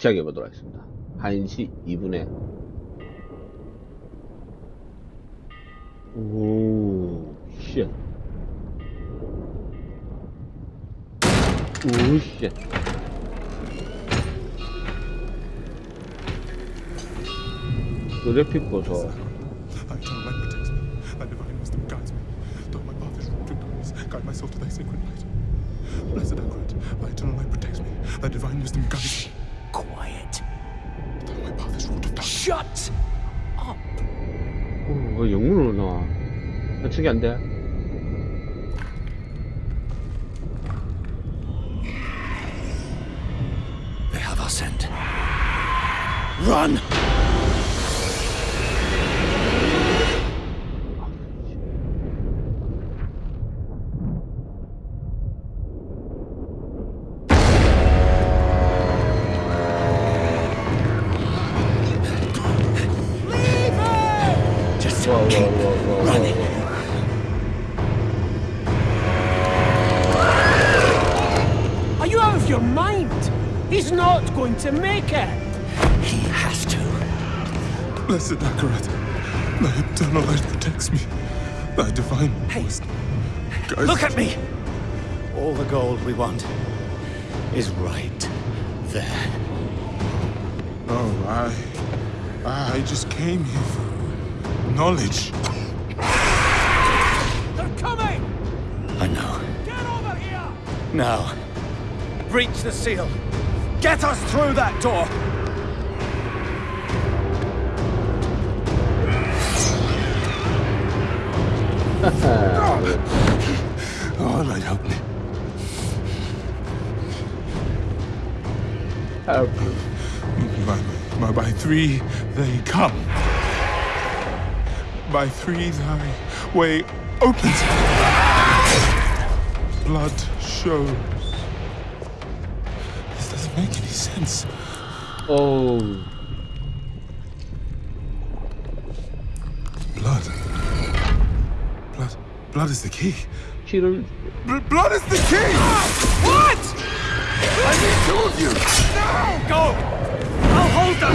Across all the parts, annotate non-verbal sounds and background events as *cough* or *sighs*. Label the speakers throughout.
Speaker 1: 시작해 보도록 하겠습니다. 1시 2분에 오, 쉣. 오, 쉣. 그래픽 보소.
Speaker 2: Guides me.
Speaker 3: Shut up.
Speaker 1: 오, 왜 영문으로 나와? 해석이 안 돼.
Speaker 3: They have our scent. Run! He has to.
Speaker 2: Blessed Akarat, thy eternal light protects me. Thy divine
Speaker 3: Hey.
Speaker 2: wisdom
Speaker 3: Look at me! All the gold we want is right there.
Speaker 2: Oh, I. I just came here for knowledge.
Speaker 4: They're coming!
Speaker 3: I know.
Speaker 4: Get over here!
Speaker 3: Now, breach the seal. Get us through that door.
Speaker 2: Oh, light help me.
Speaker 1: help.
Speaker 2: By, by, by three they come. By three thy way opens. Blood shows. This doesn't make any sense.
Speaker 1: 어
Speaker 2: Blood is the key.
Speaker 1: Cheater.
Speaker 2: B blood is the key!
Speaker 4: What?
Speaker 2: I need two of you! No!
Speaker 4: Go! I'll hold them!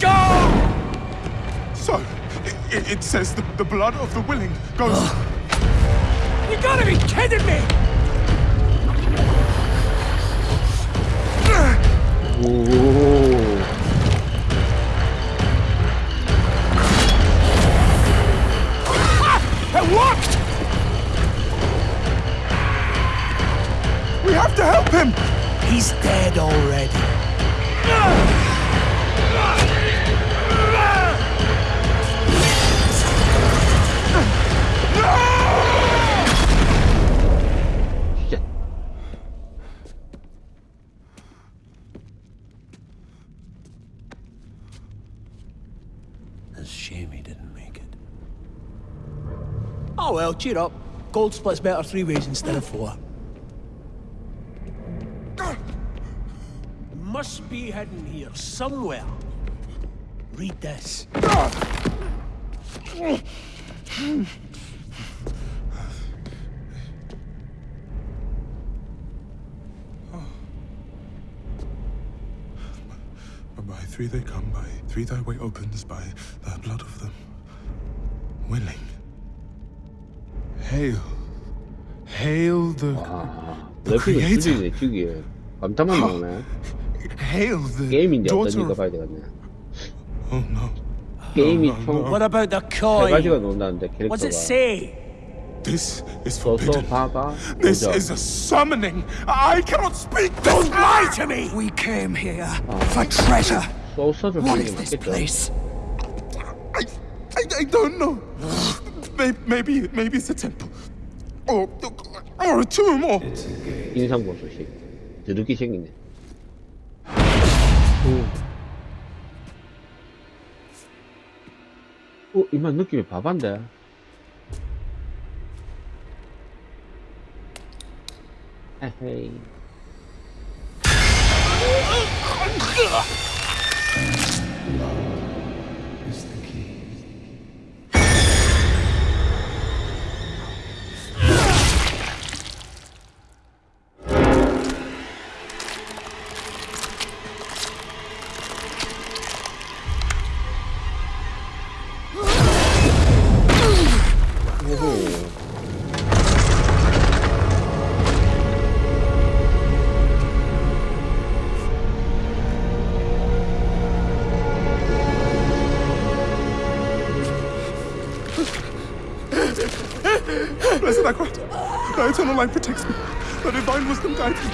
Speaker 4: Go!
Speaker 2: So, it, it says the, the, blood of the willing goes...
Speaker 4: You gotta be kidding me!
Speaker 1: Ah,
Speaker 4: It worked!
Speaker 2: We have to help him!
Speaker 3: He's dead already.
Speaker 1: 쉣.
Speaker 3: It's a shame he didn't make it.
Speaker 4: Oh well, cheer up. Gold splits better three ways instead of four. Must be hidden here somewhere. Read this.
Speaker 2: By three they come, by three thy way opens, by the blood of them willing. Hail. Hail the.
Speaker 1: 아,
Speaker 2: The
Speaker 1: 그래픽은
Speaker 2: creator.
Speaker 1: 죽이네, 죽이. 감탄만 나오네.
Speaker 2: Hail the.
Speaker 1: 게임인데
Speaker 2: daughter
Speaker 1: 어떠니까
Speaker 2: of-
Speaker 1: 봐야 되겠네.
Speaker 2: Oh no.
Speaker 1: 게임이
Speaker 2: no,
Speaker 1: 총
Speaker 4: What about the
Speaker 1: 세
Speaker 4: coin?
Speaker 1: 가지가 논다는데
Speaker 4: What's it
Speaker 1: 캐릭터가.
Speaker 4: say?
Speaker 2: This is
Speaker 1: 소소
Speaker 2: forbidden.
Speaker 1: 바가
Speaker 2: This
Speaker 1: 도적.
Speaker 2: is a summoning. I cannot speak.
Speaker 4: Don't lie to me!
Speaker 3: We came here for treasure.
Speaker 1: 소스를
Speaker 3: What
Speaker 1: 뿌리는
Speaker 3: is
Speaker 1: 게
Speaker 3: this
Speaker 1: 맞겠죠.
Speaker 3: place?
Speaker 2: I, I, I don't know. maybe, maybe, maybe it's a temple, or, or a tomb, or.
Speaker 1: 인상 보소식. 드럽게 생기네. 오. 어, 이만 느낌이 바반데. 에헤이.
Speaker 2: Light protects me. Thy divine wisdom guides me.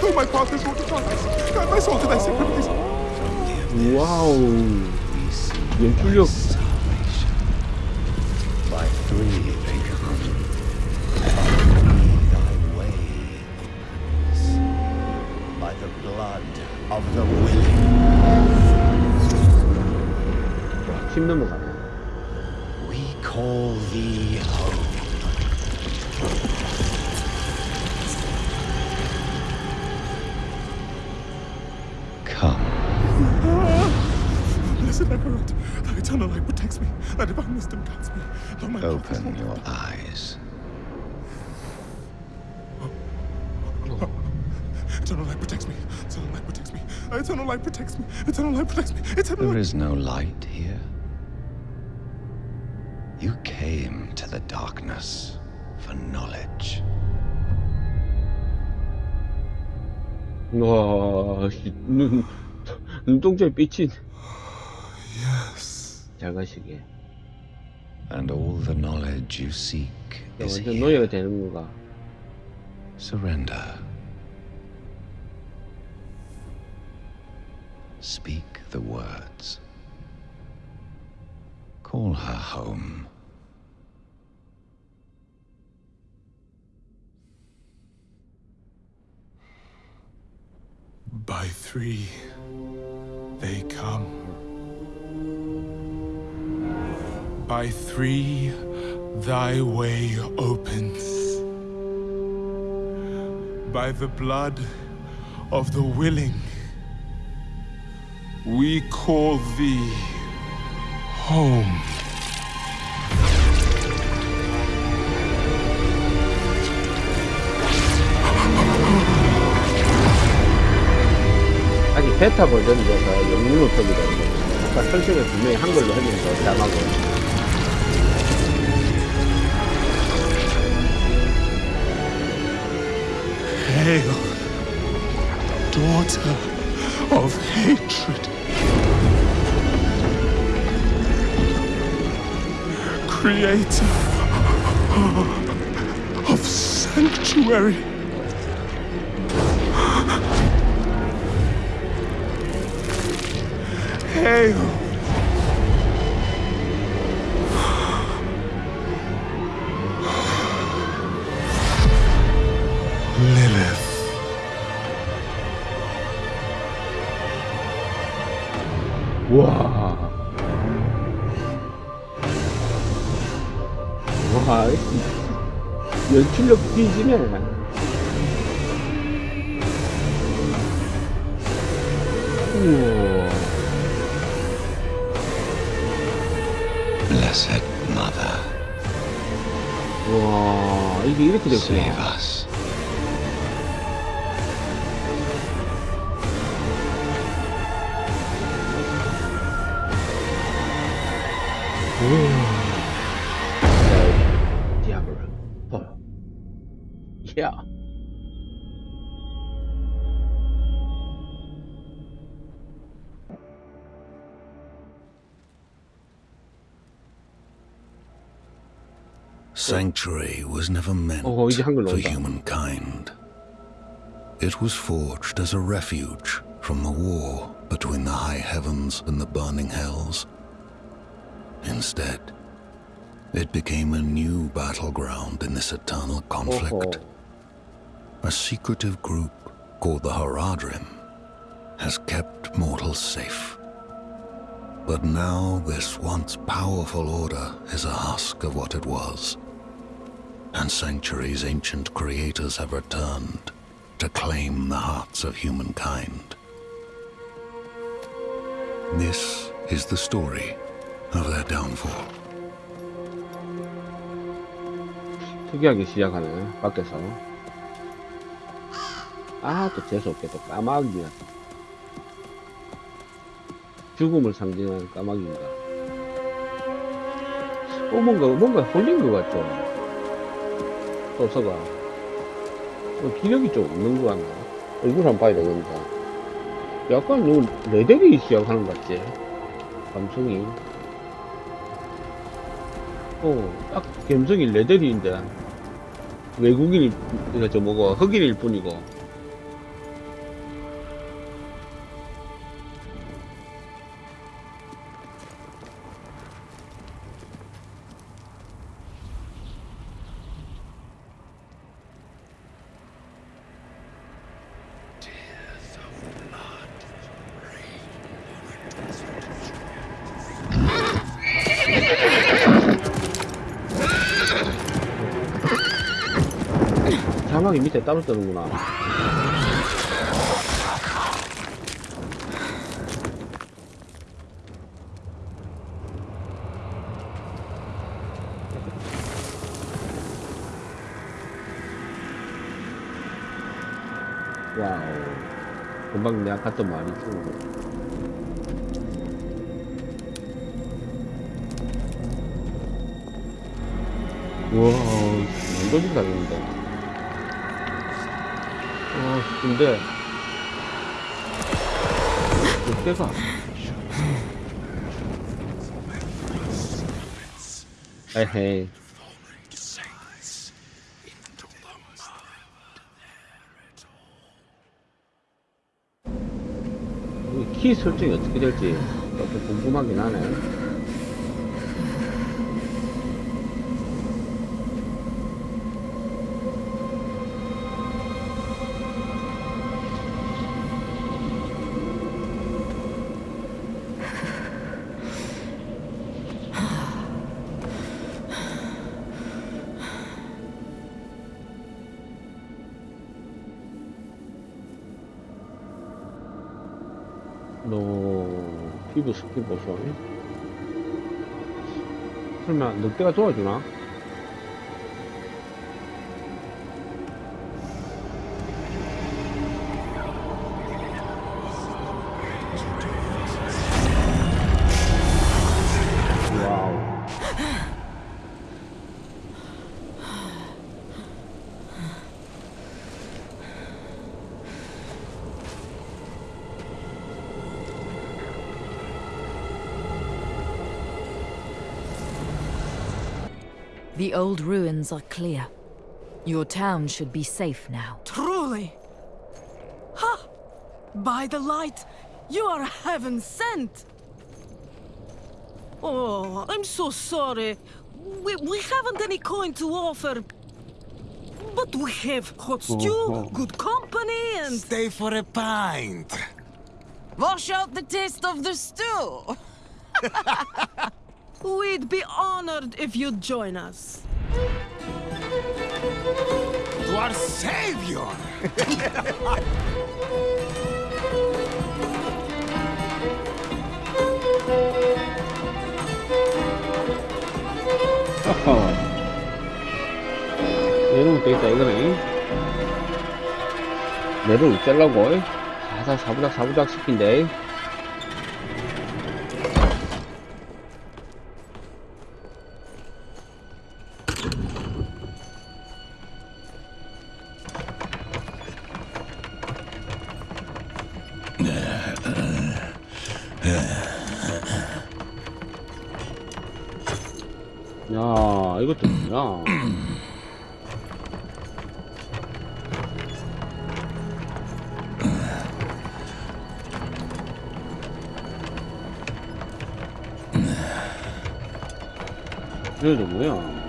Speaker 2: Though my path is wrought with darkness, guide my soul to thy sacred place.
Speaker 1: 와우.
Speaker 2: protects me. Eternal light protects me. Eternal light protects me. Eternal light protects me. Eternal
Speaker 3: There
Speaker 2: light.
Speaker 3: is no light here. You came to the darkness for knowledge.
Speaker 1: 와, 씨, 눈, 눈동자에 삐친.
Speaker 2: Yes.
Speaker 1: 잘 가시게.
Speaker 3: And all the knowledge you seek
Speaker 1: 야,
Speaker 3: is
Speaker 1: 완전
Speaker 3: here.
Speaker 1: 노예가 되는 건가?
Speaker 3: Surrender. Speak the words. Call her home.
Speaker 2: By three, they come. By three, thy way opens. By the blood of the willing, we call thee home.
Speaker 1: 아직 베타 버전이라서 영문으로 터지거든요. 아까 설정을 분명히 한글로 했는데 자막을.
Speaker 2: Hail, daughter Creator of sanctuary.
Speaker 1: Yeah.
Speaker 5: Sanctuary was never meant
Speaker 1: oh, oh,
Speaker 5: for humankind. It was forged as a refuge from the war between the high heavens and the burning hells. Instead, it became a new battleground in this eternal oh,
Speaker 1: conflict. Oh
Speaker 5: a secretive group called the Horadrim has kept mortals safe. But now this once powerful order is a husk of what it was, and sanctuaries ancient creators have returned to claim the hearts of humankind. This is the story of their downfall.
Speaker 1: 특이하게 시작하네, 밖에서. 아, 또 재수없게 또 까마귀가. 죽음을 상징하는 까마귀인가. 어, 뭔가, 뭔가 홀린 것 같죠? 소서가. 어, 기력이 좀 없는 것 같나? 얼굴 한번 봐야 되겠다. 약간 너무 레데리 시작하는 것 같지? 감성이. 어, 딱 감성이 레데리인데. 외국인이 이거 저 뭐고 흑인일 뿐이고 밑에 따로 뜨는구나. 와우. 금방 내가 갔던 말이 쭉 우와 완전 잘했는데 어 근데 이때가 에헤이. 이키 설정이 어떻게 될지 좀 궁금하긴 하네 스킨 보소 설마 늑대가 도와주나?
Speaker 6: The old ruins are clear. Your town should be safe now.
Speaker 7: Truly. Ha! By the light, you are heaven sent. Oh, I'm so sorry. We, we haven't any coin to offer. But we have hot stew, oh, oh. good company, and.
Speaker 3: Stay for a pint.
Speaker 7: Wash out the taste of the stew. *laughs* We'd be honored if you'd join us.
Speaker 3: To our savior!
Speaker 1: 어허. 내려올 때 있다 이거네 내려올 짤라고 사사 사부작 사부작 시킨 이것도 뭐야 이것도 뭐야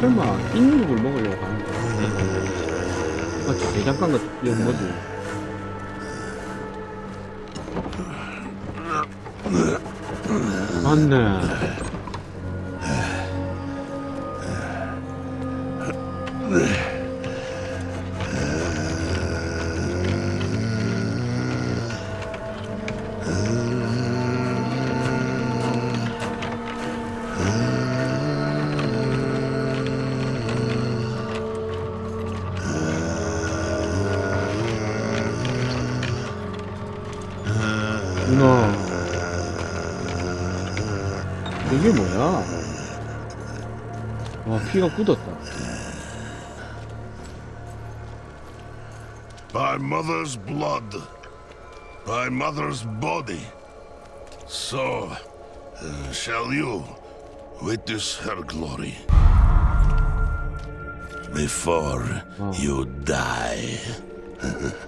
Speaker 1: 설마 인육을 먹으려고 하는 거야? 맞지? 대장간 같은 이건 뭐지? 맞네. 와, 피가 굳었다.
Speaker 8: By mother's blood, by mother's body. So, uh, shall you witness her glory before you die. *laughs*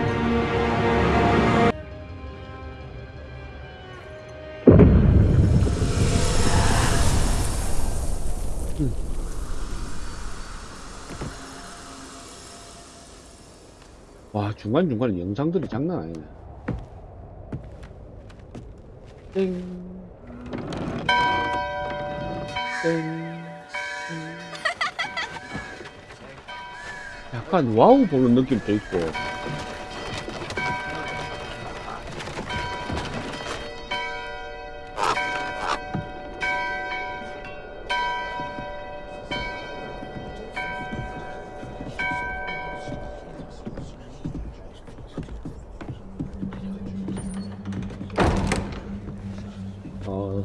Speaker 1: 중간중간에 영상들이 장난 아니네. 땡. 땡. *laughs* 약간 와우 보는 느낌도 있고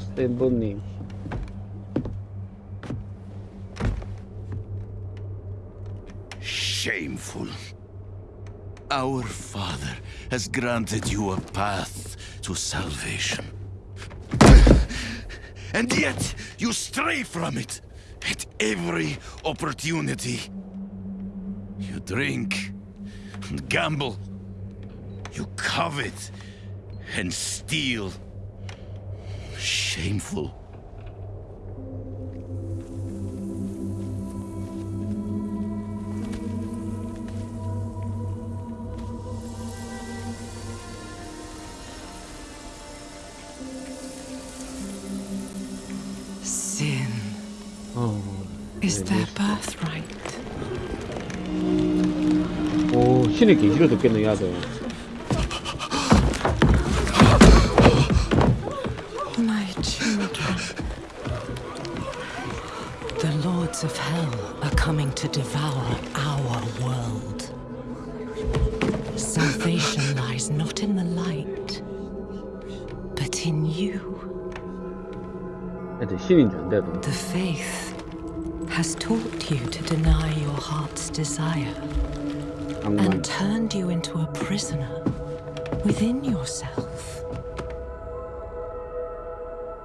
Speaker 1: стебуни.
Speaker 8: Shameful. Our Father has granted you a path to salvation. and yet, you stray from it at every opportunity. You drink and gamble. You covet and steal Shameful.
Speaker 9: Sin
Speaker 1: 어,
Speaker 9: is
Speaker 1: 네,
Speaker 9: their
Speaker 1: 네.
Speaker 9: birthright.
Speaker 1: 오 신의 계시를 듣겠네 이 아
Speaker 9: Salvation lies not in the light, but in you.
Speaker 1: 애들 신인 줄 안돼도
Speaker 9: The faith has taught you to deny your heart's desire
Speaker 1: 악만
Speaker 9: and turned you into a prisoner within yourself.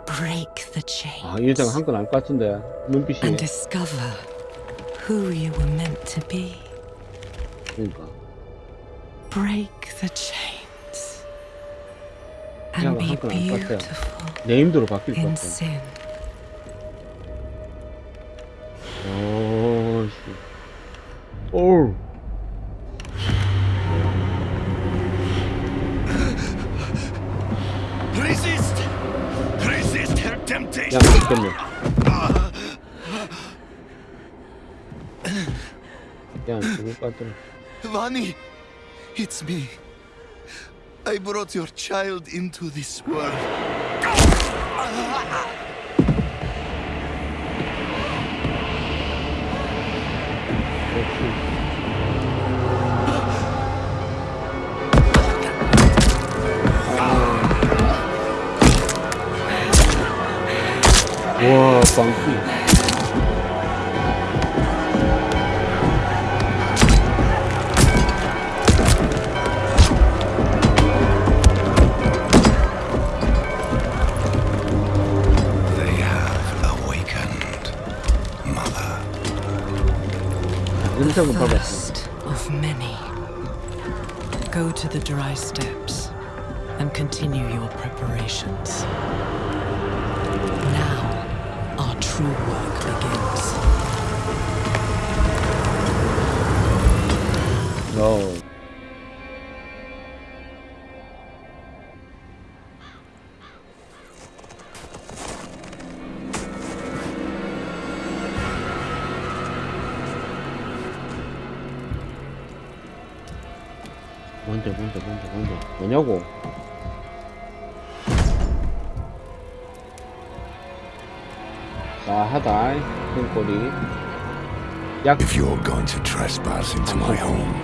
Speaker 9: Break the chains
Speaker 1: 아 이 여자가 한 건 알 것 같은데 눈빛이
Speaker 9: and discover who you were meant to be.
Speaker 1: 그러니까
Speaker 9: Break the chains
Speaker 1: Yeah,
Speaker 9: and be
Speaker 1: how can I cut that?
Speaker 9: beautiful
Speaker 1: 네임드로 바뀔 것
Speaker 9: in
Speaker 1: 같아
Speaker 9: sin.
Speaker 1: 오씨 오
Speaker 8: Me. I brought your child into this world.
Speaker 1: 와빵 인상은
Speaker 9: Of many. Go to the Dry Steppes and continue your preparations. Now, our true work begins.
Speaker 1: 뭔데 뭐냐고 싸하다 끈꼬리 약
Speaker 10: If you're going to trespass into my home,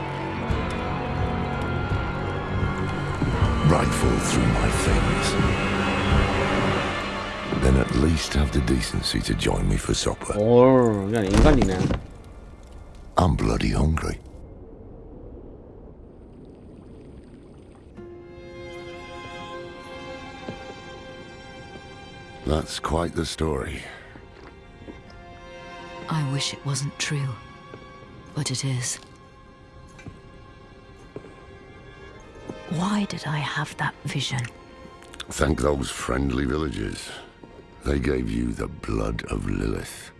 Speaker 10: rifle through my things, then at least have the decency to join me for supper.
Speaker 1: 올 그냥 인간이네
Speaker 10: I'm bloody hungry. That's quite the story.
Speaker 6: I wish it wasn't true, but it is. Why did I have that vision?
Speaker 10: Thank those friendly villagers. They gave you the blood of Lilith.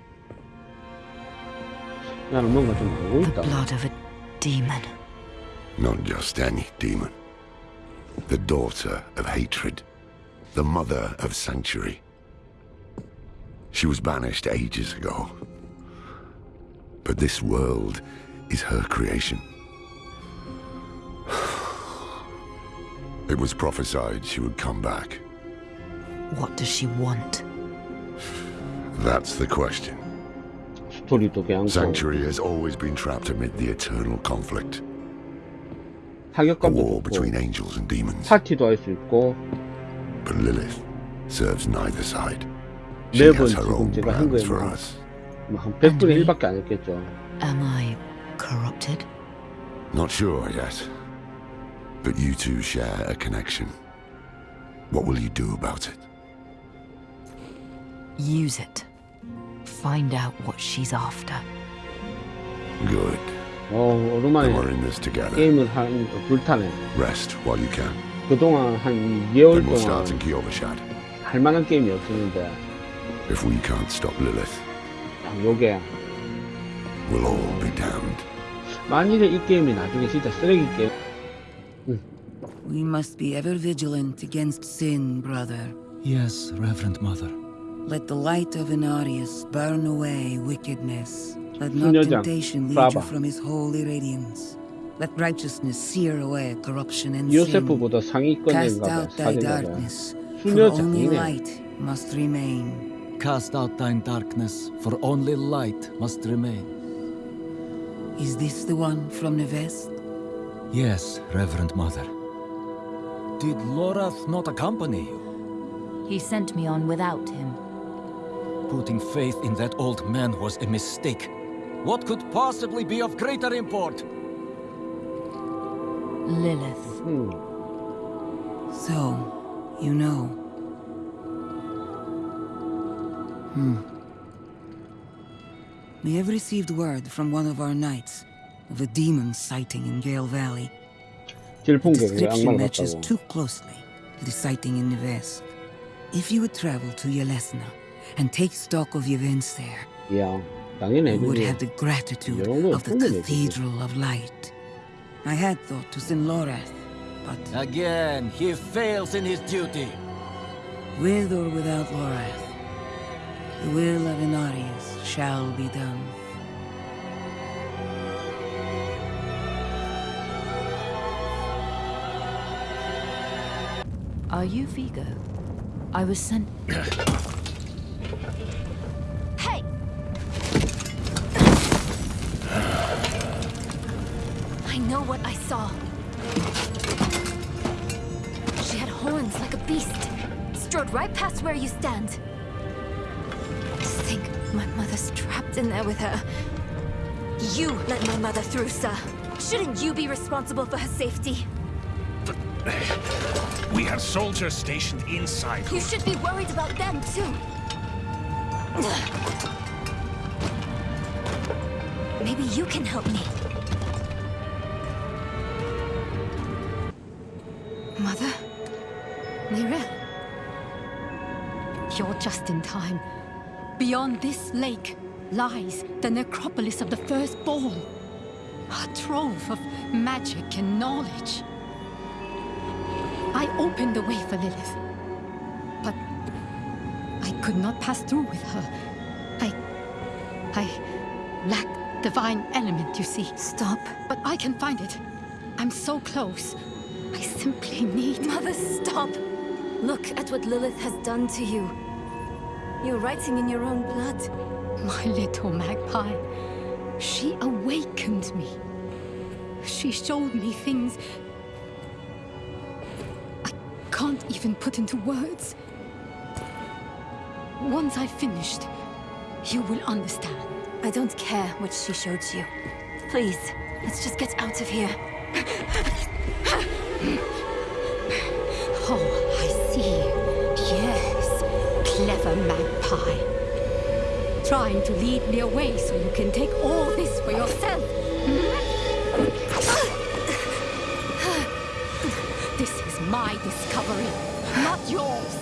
Speaker 6: The blood of a demon.
Speaker 10: Not just any demon. The daughter of hatred. The mother of sanctuary. She was banished ages ago. But this world is her creation. *sighs* It was prophesied she would come back.
Speaker 6: What does she want?
Speaker 10: That's the question.
Speaker 1: 스토리도 그냥
Speaker 10: Sanctuary has always been trapped amid the eternal conflict. A
Speaker 1: 타격감도
Speaker 10: war
Speaker 1: 좋고
Speaker 10: between angels and demons.
Speaker 1: 파티도 할 수 있고
Speaker 10: But Lilith serves neither side. She
Speaker 1: 매번
Speaker 10: has her
Speaker 1: 지금
Speaker 10: own
Speaker 1: 제가 한
Speaker 10: plans
Speaker 1: 거에
Speaker 10: for
Speaker 1: 뭐
Speaker 10: us.
Speaker 1: 뭐한 100분의 1밖에 안 했겠죠
Speaker 6: Am I corrupted?
Speaker 10: Not sure yet. But you two share a connection. What will you do about it?
Speaker 6: Use it. Find out what she's after.
Speaker 10: Good.
Speaker 1: 어
Speaker 10: Then
Speaker 1: 오랜만에
Speaker 10: we're in this together.
Speaker 1: 게임을 한 불타네
Speaker 10: Rest while you can.
Speaker 1: 그동안 한 2개월
Speaker 10: Then we'll
Speaker 1: 동안
Speaker 10: start in Kyovashad.
Speaker 1: 할 만한 게임이 없었는데
Speaker 10: If we can't stop Lilith,
Speaker 1: 아, 요게
Speaker 10: we'll all be damned.
Speaker 1: 만일에 이 게임이 나중에 진짜 쓰레기 게임
Speaker 11: We must be ever vigilant against sin, brother.
Speaker 3: Yes, Reverend Mother.
Speaker 11: Let the light of Inarius burn away wickedness. Let not
Speaker 1: 수녀장,
Speaker 11: temptation lead you
Speaker 1: 브라바.
Speaker 11: from his holy radiance. Let righteousness sear away corruption and sin.
Speaker 1: 요세프보다 상위권인가
Speaker 11: Cast
Speaker 1: 봐
Speaker 11: out thy
Speaker 1: 사진가가
Speaker 11: darkness, for only
Speaker 1: 수녀장이네
Speaker 11: light must remain.
Speaker 3: Cast out thine darkness, for only light must remain.
Speaker 11: Is this the one from Nevesk?
Speaker 3: Yes, Reverend Mother. Did Lorath not accompany you?
Speaker 6: He sent me on without him.
Speaker 3: Putting faith in that old man was a mistake. What could possibly be of greater import?
Speaker 6: Lilith.
Speaker 1: 음,
Speaker 11: So, you know. Hmm. We have received word from one of our knights of a demon sighting in Gale Valley. The description matches too closely to the sighting in Nevesk. If you would travel to Yelesna and take stock of events there,
Speaker 1: yeah,
Speaker 11: you would have the gratitude of the Cathedral of Light. I had thought to send Lorath, but...
Speaker 3: Again, he fails in his duty.
Speaker 11: With or without Lorath, the will of Inarius shall be done.
Speaker 6: Are you Vigo? I was sent. *coughs*
Speaker 12: Hey! I know what I saw. She had horns like a beast. Strode right past where you stand. Think my mother's trapped in there with her. You let my mother through, sir. Shouldn't you be responsible for her safety? *sighs*
Speaker 13: We have soldiers stationed inside.
Speaker 12: You should be worried about them, too. Maybe you can help me. Mother?
Speaker 14: Neyrelle. You're just in time. Beyond this lake lies the necropolis of the Firstborn. A trove of magic and knowledge. I opened the way for Lilith. But I could not pass through with her. I... I lack divine element, you see.
Speaker 12: Stop.
Speaker 14: But I can find it. I'm so close. I simply need...
Speaker 12: Mother, stop! Look at what Lilith has done to you. You're writing in your own blood.
Speaker 14: My little magpie. She awakened me. She showed me things I can't even put into words. Once I've finished, you will understand.
Speaker 12: I don't care what she showed you. Please, let's just get out of here.
Speaker 14: Oh, I see. Yes, clever magpie. Trying to lead me away so you can take all this for yourself. This is my discovery, not yours.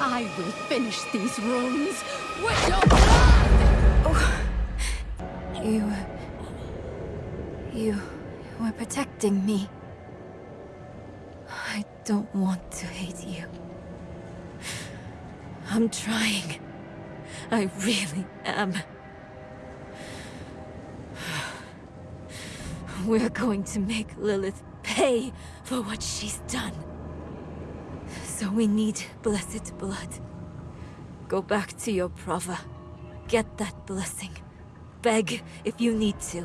Speaker 14: I will finish these runes with your blood! Oh.
Speaker 12: You... You were protecting me. I don't want to. I'm trying. I really am. We're going to make Lilith pay for what she's done. So we need blessed blood. Go back to your Prava. Get that blessing. Beg if you need to.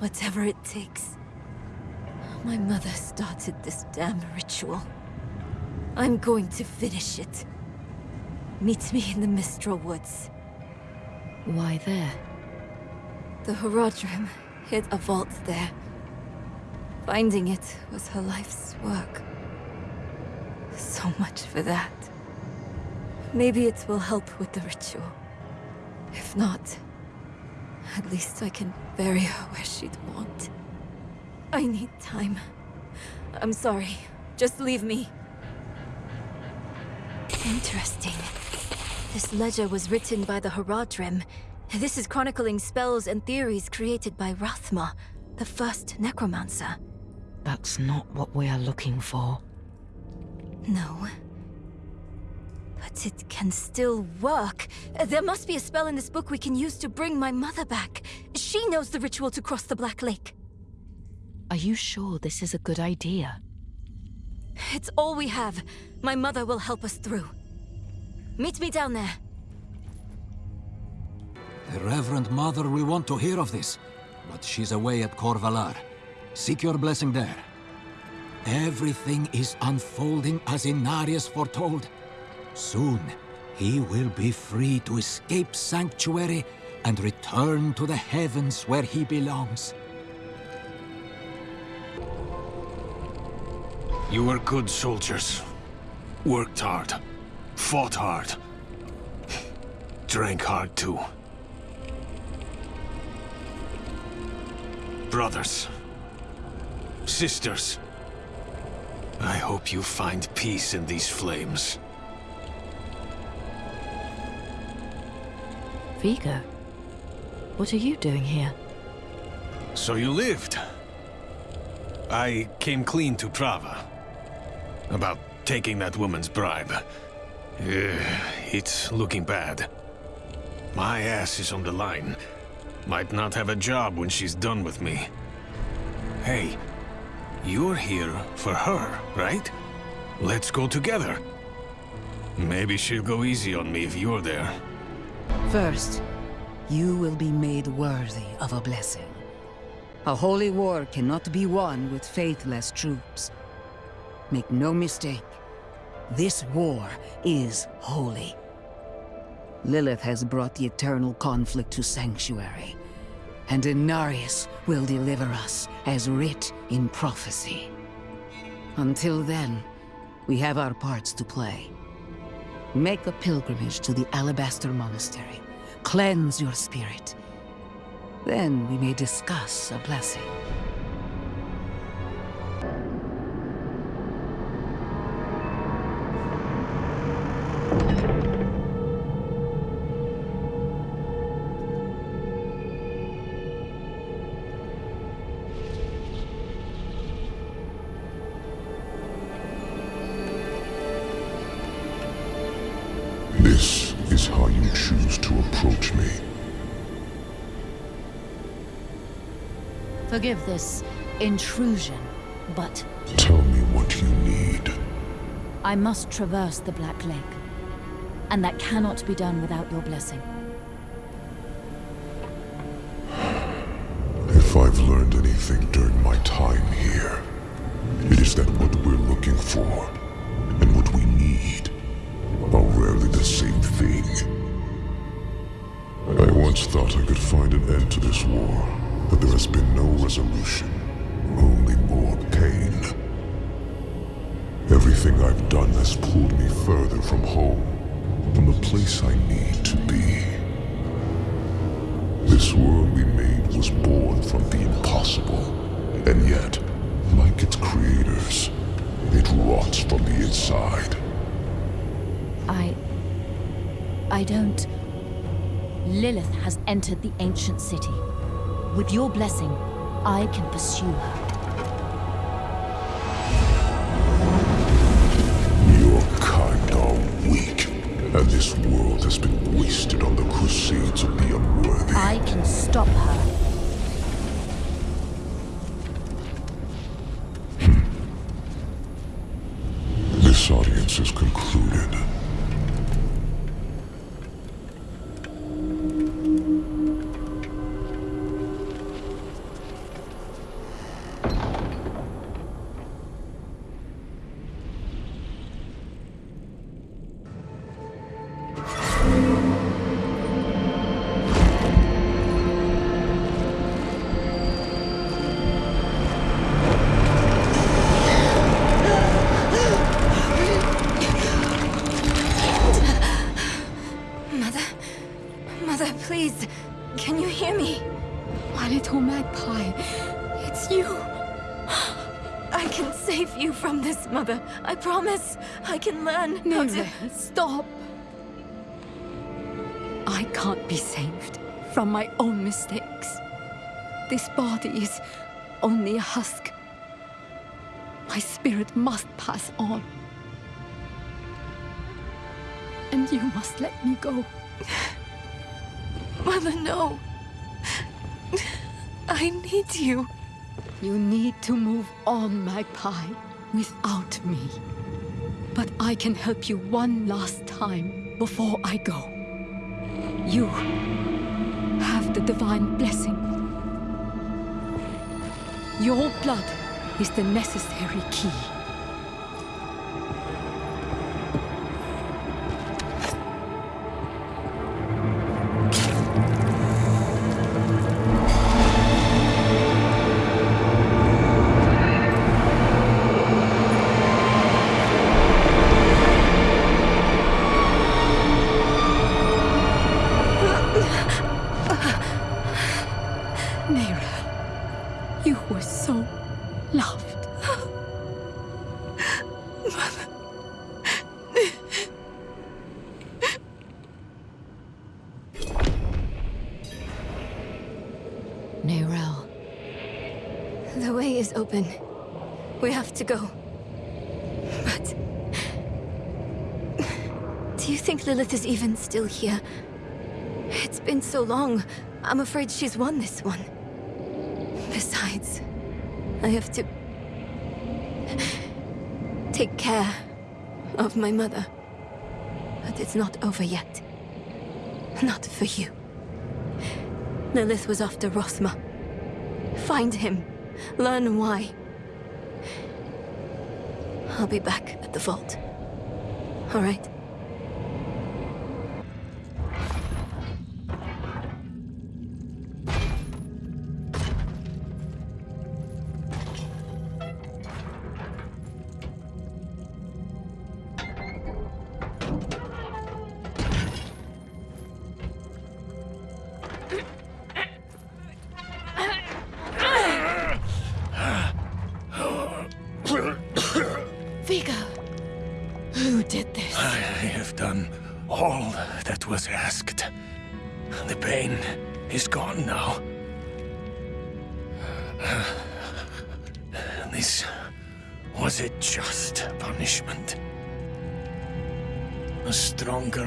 Speaker 12: Whatever it takes. My mother started this damn ritual. I'm going to finish it. Meet me in the Mistral Woods.
Speaker 6: Why there?
Speaker 12: The Horadrim hid a vault there. Finding it was her life's work. So much for that. Maybe it will help with the ritual. If not, at least I can bury her where she'd want. I need time. I'm sorry. Just leave me. Interesting. This ledger was written by the Horadrim. This is chronicling spells and theories created by Rathma, the first necromancer.
Speaker 6: That's not what we are looking for.
Speaker 12: No. But it can still work. There must be a spell in this book we can use to bring my mother back. She knows the ritual to cross the Black Lake.
Speaker 6: Are you sure this is a good idea?
Speaker 12: It's all we have. My mother will help us through. Meet me down there.
Speaker 15: The Reverend Mother will want to hear of this, but she's away at Kor Valar. Seek your blessing there. Everything is unfolding as Inarius foretold. Soon, he will be free to escape Sanctuary and return to the heavens where he belongs.
Speaker 13: You were good soldiers. Worked hard. Fought hard. Drank hard too. Brothers. Sisters. I hope you find peace in these flames.
Speaker 6: Vigo, what are you doing here?
Speaker 13: So you lived. I came clean to Prava. About taking that woman's bribe. It's looking bad. My ass is on the line. Might not have a job when she's done with me. Hey, you're here for her, right? Let's go together. Maybe she'll go easy on me if you're there.
Speaker 11: First, you will be made worthy of a blessing. A holy war cannot be won with faithless troops. Make no mistake, this war is holy. Lilith has brought the eternal conflict to Sanctuary, and Inarius will deliver us as writ in prophecy. Until then, we have our parts to play. Make a pilgrimage to the Alabaster Monastery. Cleanse your spirit. Then we may discuss a blessing.
Speaker 6: Intrusion, but
Speaker 16: Tell me what you need.
Speaker 6: I must traverse the Black Lake. And that cannot be done without your blessing.
Speaker 16: If I've learned anything during my time here, it is that what we're looking for and what we need are rarely the same thing. I once thought I could find an end to this war, but there has been no resolution, Everything I've done has pulled me further from home, from the place I need to be. This world we made was born from the impossible, and yet, like its creators, it rots from the inside.
Speaker 6: I... I don't... Lilith has entered the ancient city. With your blessing, I can pursue her.
Speaker 16: Has been wasted on the crusades of the unworthy.
Speaker 6: I can stop her.
Speaker 12: Promise. I can learn how to...
Speaker 14: Never stop. I can't be saved from my own mistakes. This body is only a husk. My spirit must pass on. And you must let me go. *sighs*
Speaker 12: Mother, no. *sighs* I need you.
Speaker 14: You need to move on, Magpie, without me. But I can help you one last time before I go. You have the divine blessing. Your blood is the necessary key.
Speaker 12: Still here? It's been so long. I'm afraid she's won this one. Besides, I have to... take care of my mother. But it's not over yet. Not for you. Lilith was after Rathma. Find him. Learn why. I'll be back at the vault. All right?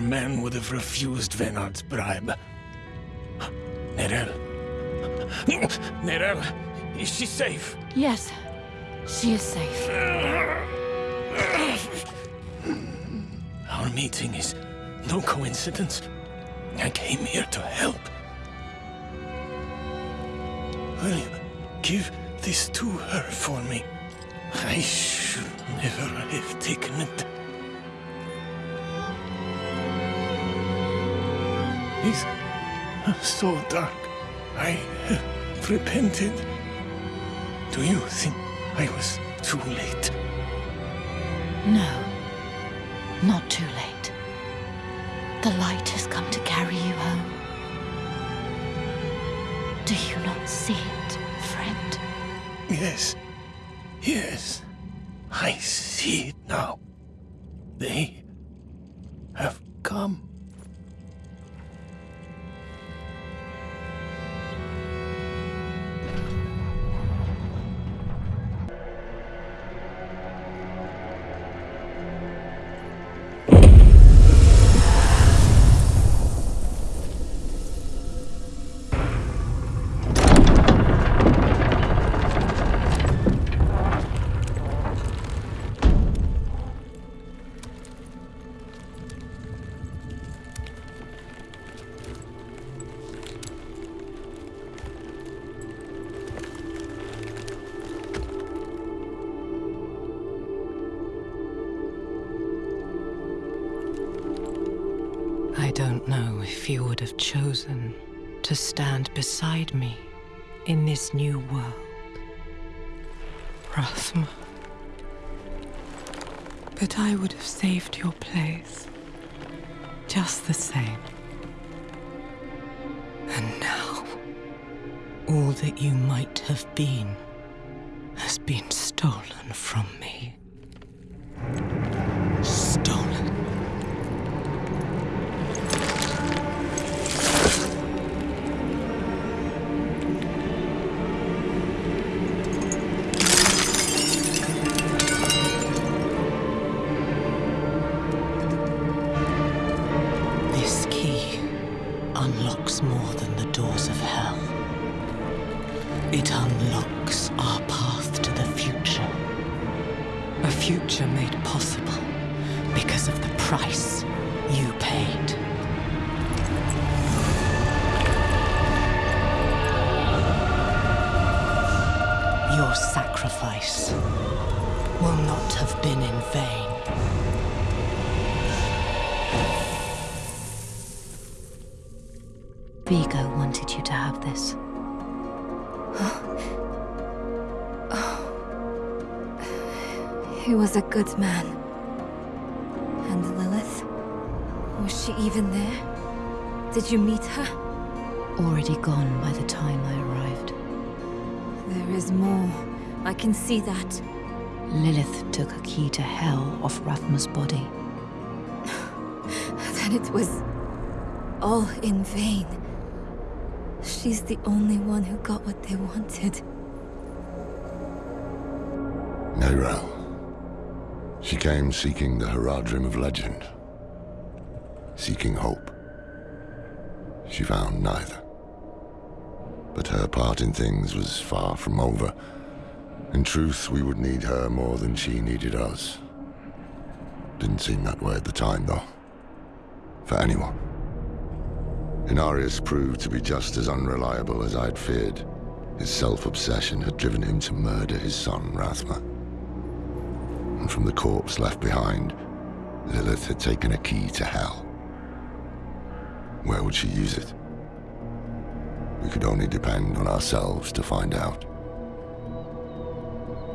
Speaker 13: Man would have refused Venard's bribe. Neyrelle. Neyrelle, is she safe?
Speaker 6: Yes, she is safe.
Speaker 13: Our meeting is no coincidence. I came here to help. Will you give this to her for me? I should never have taken it. It's uh, so dark. I have repented. Do you think I was too late?
Speaker 6: No, not too late. The light has come to carry you home. Do you not see it, friend?
Speaker 13: Yes. Yes. I see it now. They have come.
Speaker 9: To stand beside me in this new world. Rathma. But I would have saved your place. Just the same. And now, all that you might have been has been stolen from me.
Speaker 12: He was a good man. And Lilith? Was she even there? Did you meet her?
Speaker 6: Already gone by the time I arrived.
Speaker 12: There is more. I can see that.
Speaker 6: Lilith took a key to hell off Rathma's body. *sighs*
Speaker 12: Then it was all in vain. She's the only one who got what they wanted.
Speaker 10: Neyrelle. She came seeking the Horadrim of legend. Seeking hope. She found neither. But her part in things was far from over. In truth, we would need her more than she needed us. Didn't seem that way at the time, though. For anyone. Inarius proved to be just as unreliable as I'd feared. His self-obsession had driven him to murder his son, Rathma. From the corpse left behind, Lilith had taken a key to hell. Where would she use it? We could only depend on ourselves to find out.